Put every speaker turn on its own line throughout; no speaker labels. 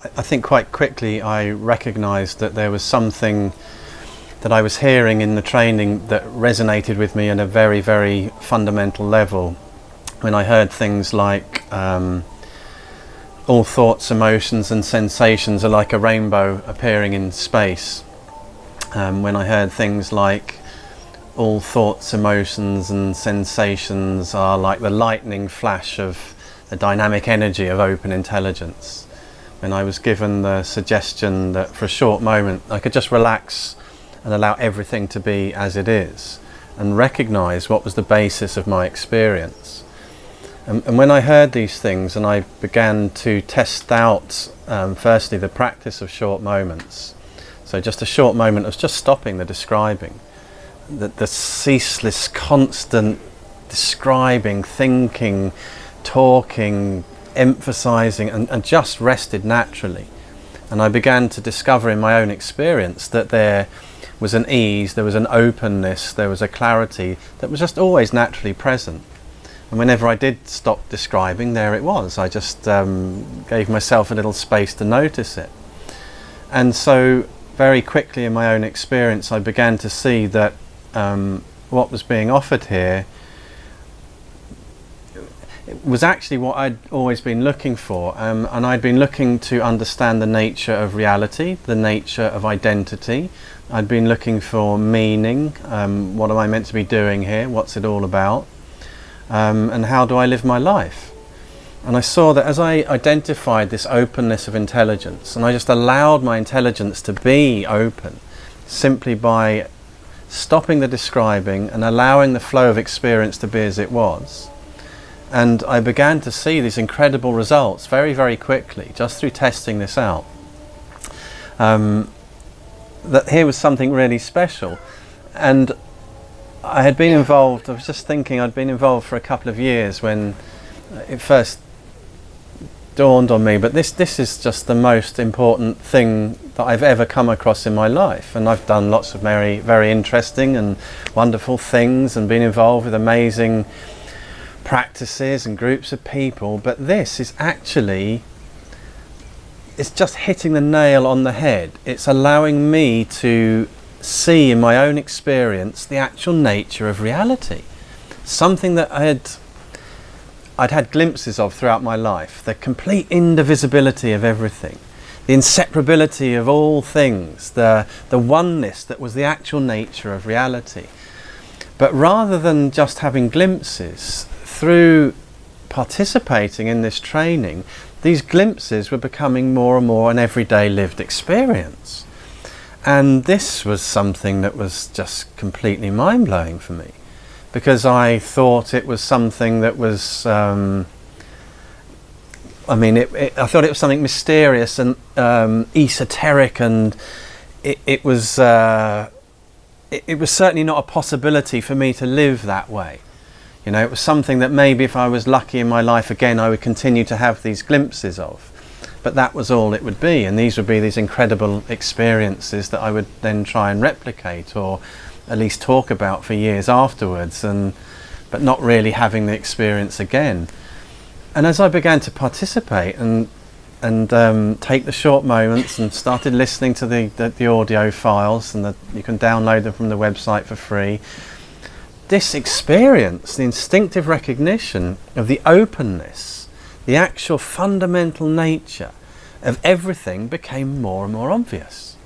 I think quite quickly I recognised that there was something that I was hearing in the training that resonated with me at a very, very fundamental level. When I heard things like um, all thoughts, emotions and sensations are like a rainbow appearing in space. Um, when I heard things like all thoughts, emotions and sensations are like the lightning flash of the dynamic energy of open intelligence when I was given the suggestion that for a short moment I could just relax and allow everything to be as it is and recognize what was the basis of my experience. And, and when I heard these things and I began to test out um, firstly the practice of short moments, so just a short moment of just stopping the describing, the, the ceaseless, constant describing, thinking, talking, emphasizing and, and just rested naturally. And I began to discover in my own experience that there was an ease, there was an openness, there was a clarity that was just always naturally present. And whenever I did stop describing, there it was. I just um, gave myself a little space to notice it. And so very quickly in my own experience, I began to see that um, what was being offered here was actually what I'd always been looking for um, and I'd been looking to understand the nature of reality, the nature of identity. I'd been looking for meaning, um, what am I meant to be doing here, what's it all about um, and how do I live my life. And I saw that as I identified this openness of intelligence and I just allowed my intelligence to be open simply by stopping the describing and allowing the flow of experience to be as it was, and I began to see these incredible results very, very quickly, just through testing this out. Um, that here was something really special. And I had been involved, I was just thinking, I'd been involved for a couple of years when it first dawned on me, but this, this is just the most important thing that I've ever come across in my life. And I've done lots of very, very interesting and wonderful things and been involved with amazing practices and groups of people, but this is actually it's just hitting the nail on the head. It's allowing me to see in my own experience the actual nature of reality. Something that I had I'd had glimpses of throughout my life, the complete indivisibility of everything, the inseparability of all things, the, the oneness that was the actual nature of reality. But rather than just having glimpses, through participating in this training, these glimpses were becoming more and more an everyday lived experience. And this was something that was just completely mind-blowing for me because I thought it was something that was um, I mean it, it, I thought it was something mysterious and um, esoteric and it, it was uh, it was certainly not a possibility for me to live that way you know, it was something that maybe if I was lucky in my life again, I would continue to have these glimpses of. But that was all it would be. And these would be these incredible experiences that I would then try and replicate or at least talk about for years afterwards. And, but not really having the experience again. And as I began to participate and and um, take the short moments and started listening to the, the, the audio files and the, you can download them from the website for free this experience, the instinctive recognition of the openness, the actual fundamental nature of everything became more and more obvious.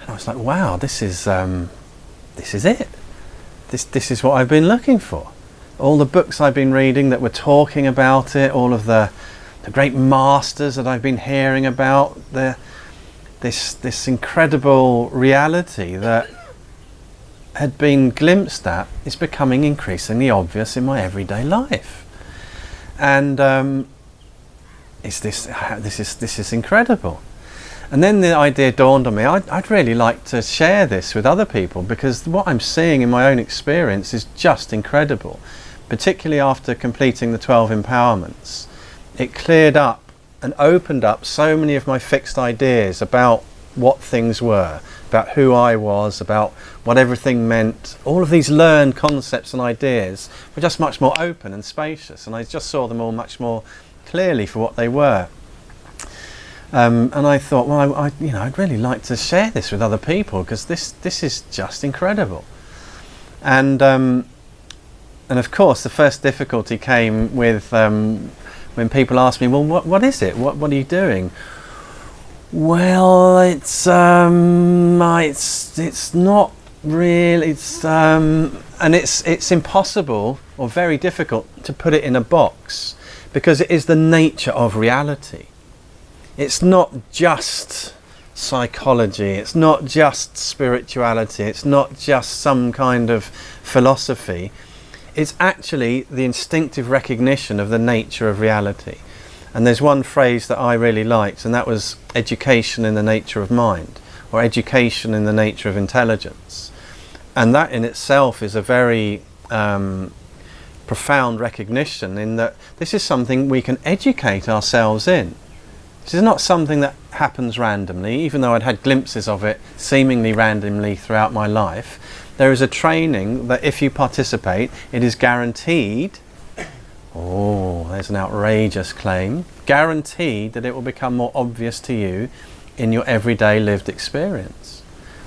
And I was like, wow, this is, um, this is it. This, this is what I've been looking for. All the books I've been reading that were talking about it, all of the, the great masters that I've been hearing about, the, this, this incredible reality that had been glimpsed at is becoming increasingly obvious in my everyday life. And um, is this, this, is, this is incredible. And then the idea dawned on me, I'd, I'd, really like to share this with other people because what I'm seeing in my own experience is just incredible. Particularly after completing the 12 empowerments. It cleared up and opened up so many of my fixed ideas about what things were, about who I was, about what everything meant. All of these learned concepts and ideas were just much more open and spacious and I just saw them all much more clearly for what they were. Um, and I thought, well, I, I, you know, I'd really like to share this with other people because this this is just incredible. And um, and of course, the first difficulty came with um, when people asked me, well, what what is it? What what are you doing? Well, it's um, it's it's not really. It's um, and it's it's impossible or very difficult to put it in a box because it is the nature of reality. It's not just psychology, it's not just spirituality, it's not just some kind of philosophy. It's actually the instinctive recognition of the nature of reality. And there's one phrase that I really liked, and that was education in the nature of mind, or education in the nature of intelligence. And that in itself is a very um, profound recognition in that this is something we can educate ourselves in. This is not something that happens randomly, even though I'd had glimpses of it seemingly randomly throughout my life. There is a training that if you participate, it is guaranteed. Oh, there's an outrageous claim. Guaranteed that it will become more obvious to you in your everyday lived experience.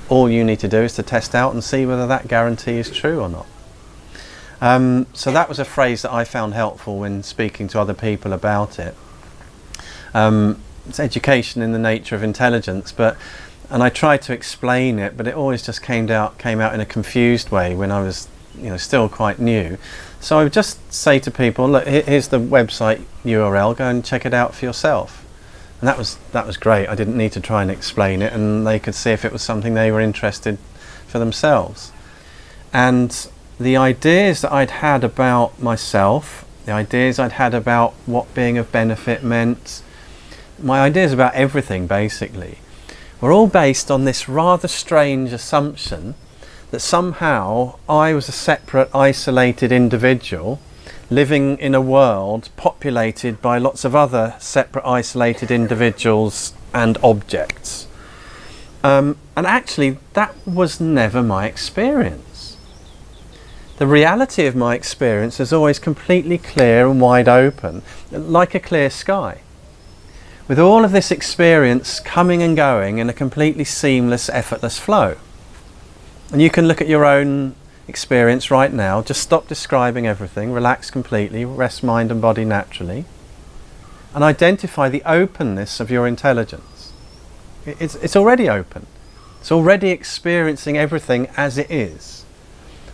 All you need to do is to test out and see whether that guarantee is true or not. Um, so that was a phrase that I found helpful when speaking to other people about it. Um, it's education in the nature of intelligence, but and I tried to explain it, but it always just came out came out in a confused way when I was you know still quite new. So I would just say to people, look, here's the website URL, go and check it out for yourself. And that was that was great. I didn't need to try and explain it, and they could see if it was something they were interested for themselves. And the ideas that I'd had about myself, the ideas I'd had about what being of benefit meant, my ideas about everything basically, were all based on this rather strange assumption that somehow I was a separate, isolated individual living in a world populated by lots of other separate, isolated individuals and objects. Um, and actually, that was never my experience. The reality of my experience is always completely clear and wide open, like a clear sky. With all of this experience coming and going in a completely seamless, effortless flow. And you can look at your own experience right now, just stop describing everything, relax completely, rest mind and body naturally, and identify the openness of your intelligence. It's, it's already open. It's already experiencing everything as it is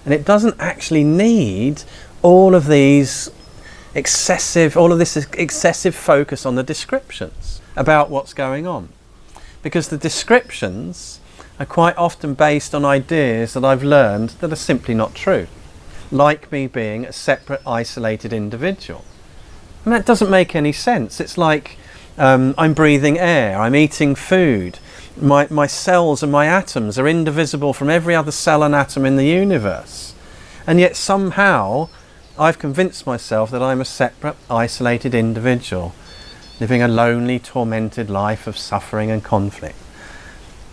and it doesn't actually need all of these excessive all of this excessive focus on the descriptions about what's going on because the descriptions are quite often based on ideas that I've learned that are simply not true like me being a separate isolated individual and that doesn't make any sense it's like um, I'm breathing air I'm eating food my, my cells and my atoms are indivisible from every other cell and atom in the universe. And yet somehow I've convinced myself that I'm a separate, isolated individual, living a lonely, tormented life of suffering and conflict.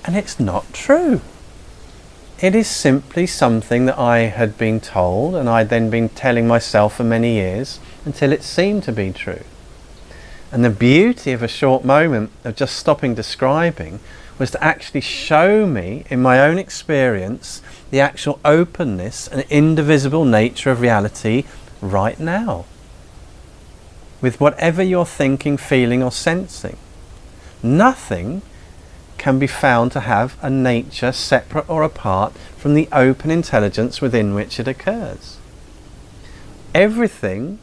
And it's not true. It is simply something that I had been told and I'd then been telling myself for many years until it seemed to be true. And the beauty of a short moment of just stopping describing was to actually show me in my own experience the actual openness and indivisible nature of reality right now. With whatever you're thinking, feeling or sensing. Nothing can be found to have a nature separate or apart from the open intelligence within which it occurs. Everything,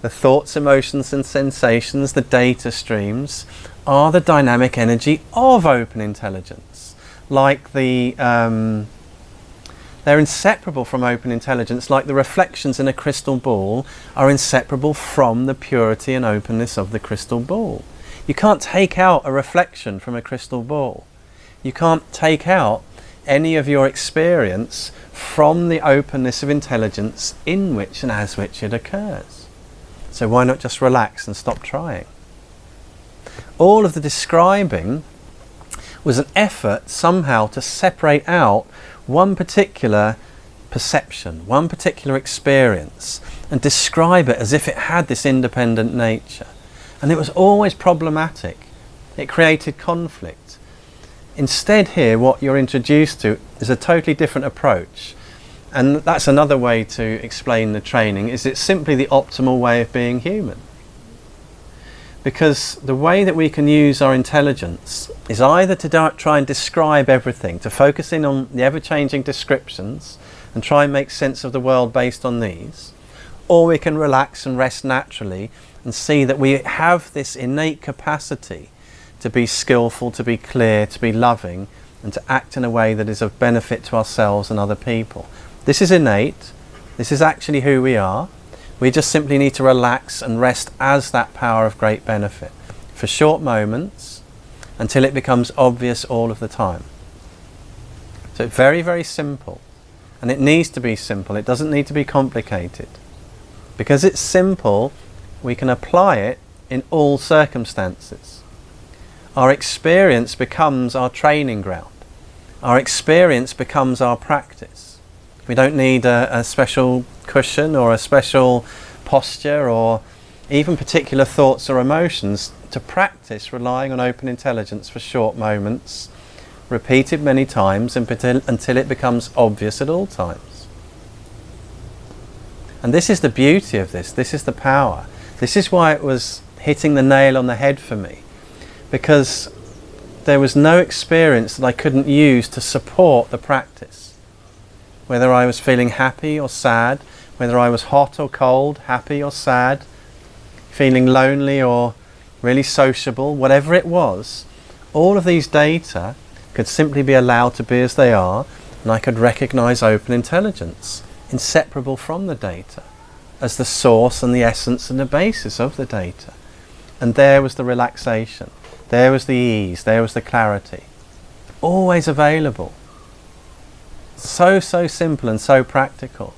the thoughts, emotions and sensations, the data streams, are the dynamic energy of open intelligence. Like the, um, they're inseparable from open intelligence, like the reflections in a crystal ball are inseparable from the purity and openness of the crystal ball. You can't take out a reflection from a crystal ball. You can't take out any of your experience from the openness of intelligence in which and as which it occurs. So why not just relax and stop trying? all of the describing was an effort somehow to separate out one particular perception, one particular experience, and describe it as if it had this independent nature. And it was always problematic It created conflict. Instead here what you're introduced to is a totally different approach. And that's another way to explain the training, is it's simply the optimal way of being human. Because the way that we can use our intelligence is either to try and describe everything, to focus in on the ever-changing descriptions and try and make sense of the world based on these, or we can relax and rest naturally and see that we have this innate capacity to be skillful, to be clear, to be loving, and to act in a way that is of benefit to ourselves and other people. This is innate. This is actually who we are. We just simply need to relax and rest as that power of great benefit for short moments until it becomes obvious all of the time. So it's very, very simple. And it needs to be simple. It doesn't need to be complicated. Because it's simple, we can apply it in all circumstances. Our experience becomes our training ground. Our experience becomes our practice. We don't need a, a special cushion or a special posture or even particular thoughts or emotions to practice relying on open intelligence for short moments, repeated many times until it becomes obvious at all times. And this is the beauty of this, this is the power. This is why it was hitting the nail on the head for me because there was no experience that I couldn't use to support the practice. Whether I was feeling happy or sad, whether I was hot or cold, happy or sad, feeling lonely or really sociable, whatever it was, all of these data could simply be allowed to be as they are and I could recognize open intelligence, inseparable from the data, as the source and the essence and the basis of the data. And there was the relaxation. There was the ease, there was the clarity. Always available. So, so simple and so practical.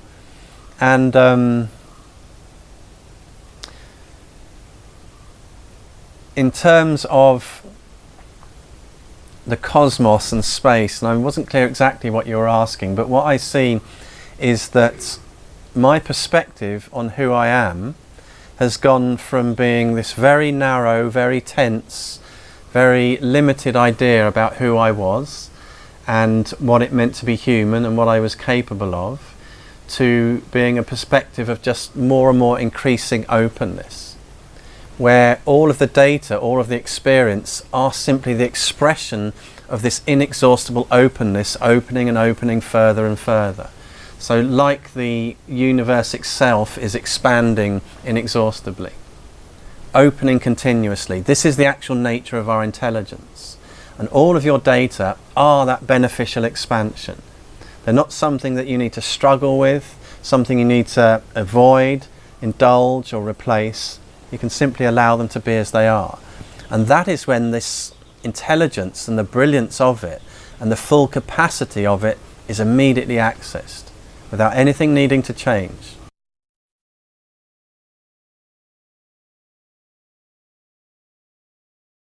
And um, in terms of the cosmos and space, and I wasn't clear exactly what you were asking, but what I see is that my perspective on who I am has gone from being this very narrow, very tense, very limited idea about who I was and what it meant to be human and what I was capable of to being a perspective of just more and more increasing openness where all of the data, all of the experience are simply the expression of this inexhaustible openness opening and opening further and further. So like the universe itself is expanding inexhaustibly opening continuously. This is the actual nature of our intelligence. And all of your data are that beneficial expansion. They're not something that you need to struggle with, something you need to avoid, indulge or replace. You can simply allow them to be as they are. And that is when this intelligence and the brilliance of it and the full capacity of it is immediately accessed without anything needing to change.